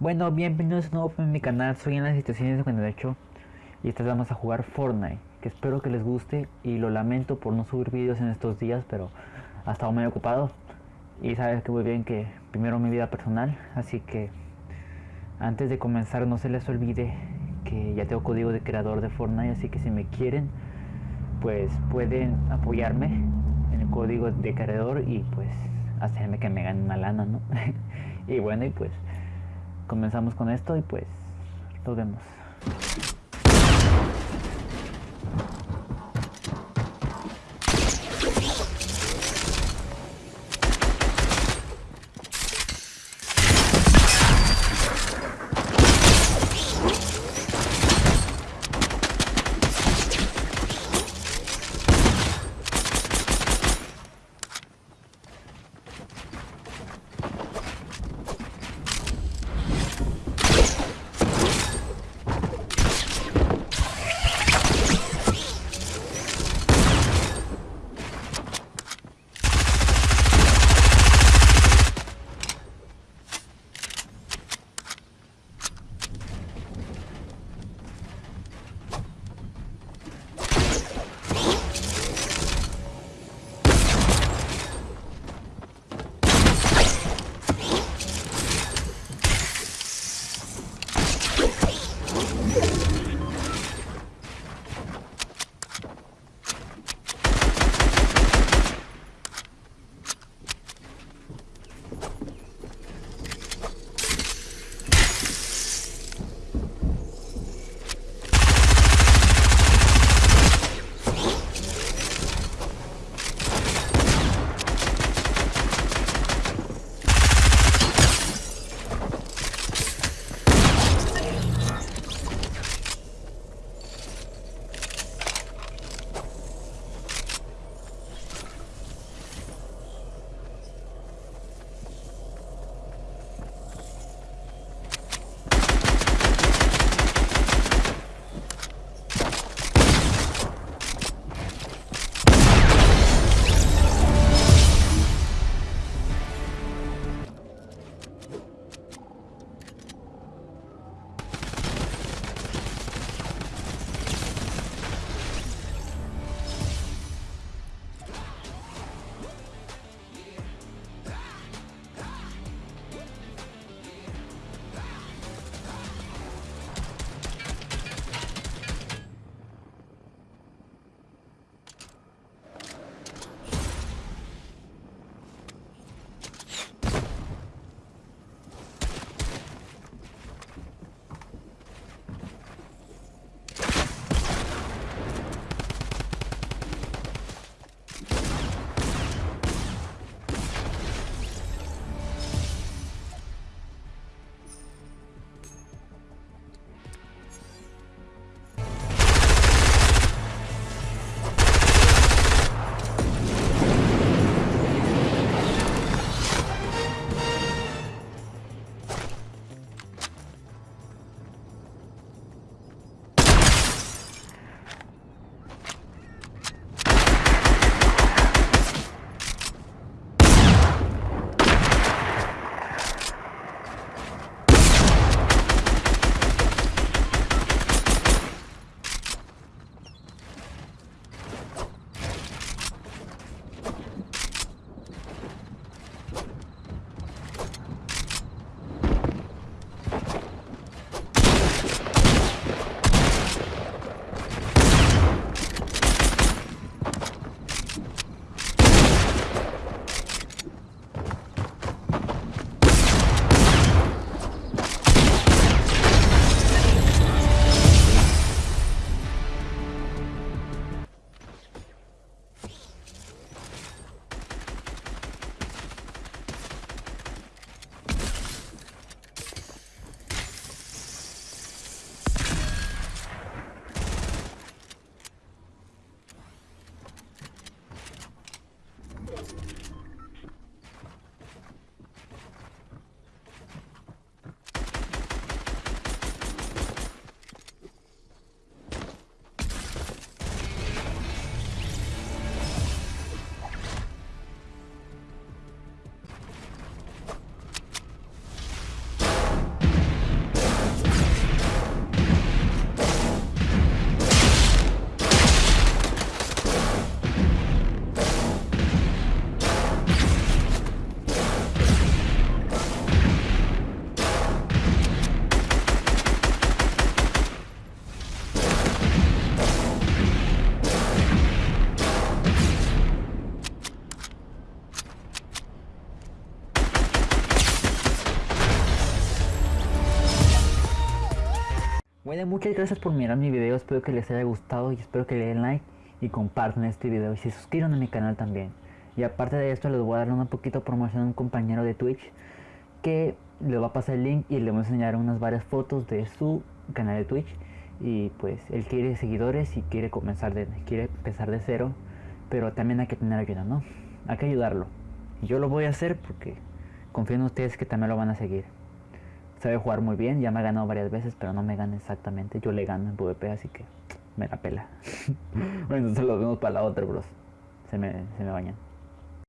Bueno, bienvenidos de nuevo a mi canal, soy en las situaciones de 58 y esta vez vamos a jugar Fortnite, que espero que les guste y lo lamento por no subir vídeos en estos días, pero ha estado muy ocupado y sabes que muy bien que primero mi vida personal, así que antes de comenzar no se les olvide que ya tengo código de creador de Fortnite, así que si me quieren, pues pueden apoyarme en el código de creador y pues hacerme que me gane una lana, ¿no? y bueno, y pues comenzamos con esto y pues lo vemos. Bueno, muchas gracias por mirar mi video, espero que les haya gustado y espero que le den like y compartan este video y se suscriban a mi canal también. Y aparte de esto les voy a dar una poquito promoción a un compañero de Twitch que le va a pasar el link y le voy a enseñar unas varias fotos de su canal de Twitch y pues él quiere seguidores y quiere comenzar de quiere empezar de cero, pero también hay que tener ayuda, ¿no? Hay que ayudarlo. Y yo lo voy a hacer porque confío en ustedes que también lo van a seguir sabe jugar muy bien, ya me ha ganado varias veces, pero no me gana exactamente. Yo le gano en PvP, así que me la pela. bueno, entonces lo vemos para la otra, bros. Se me, se me bañan.